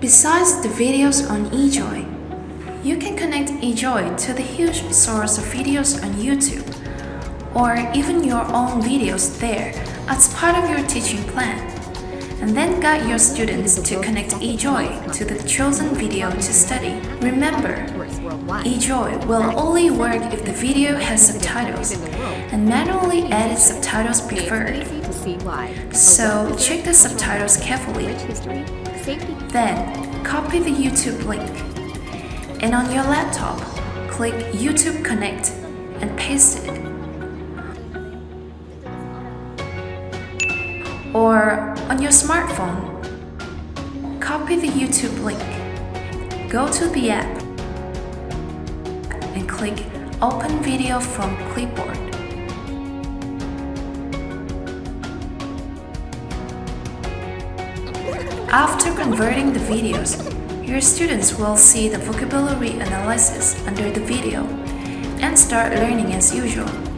Besides the videos on eJoy, you can connect eJoy to the huge source of videos on YouTube or even your own videos there as part of your teaching plan and then guide your students to connect eJoy to the chosen video to study. Remember, eJoy will only work if the video has subtitles and manually edit subtitles preferred. So check the subtitles carefully. Then copy the YouTube link and on your laptop, click YouTube Connect and paste it. Or on your smartphone, copy the YouTube link, go to the app, and click Open Video from Clipboard. After converting the videos, your students will see the vocabulary analysis under the video and start learning as usual.